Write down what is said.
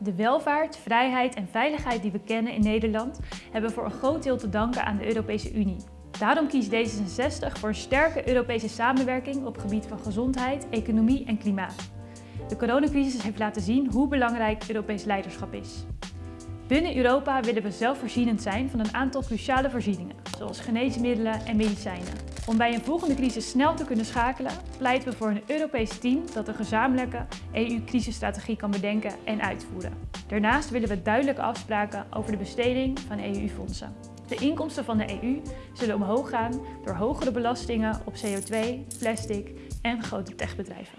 De welvaart, vrijheid en veiligheid die we kennen in Nederland hebben voor een groot deel te danken aan de Europese Unie. Daarom kiest D66 voor een sterke Europese samenwerking op gebied van gezondheid, economie en klimaat. De coronacrisis heeft laten zien hoe belangrijk Europees leiderschap is. Binnen Europa willen we zelfvoorzienend zijn van een aantal cruciale voorzieningen, zoals geneesmiddelen en medicijnen. Om bij een volgende crisis snel te kunnen schakelen, pleiten we voor een Europees team dat een gezamenlijke EU-crisisstrategie kan bedenken en uitvoeren. Daarnaast willen we duidelijke afspraken over de besteding van EU-fondsen. De inkomsten van de EU zullen omhoog gaan door hogere belastingen op CO2, plastic en grote techbedrijven.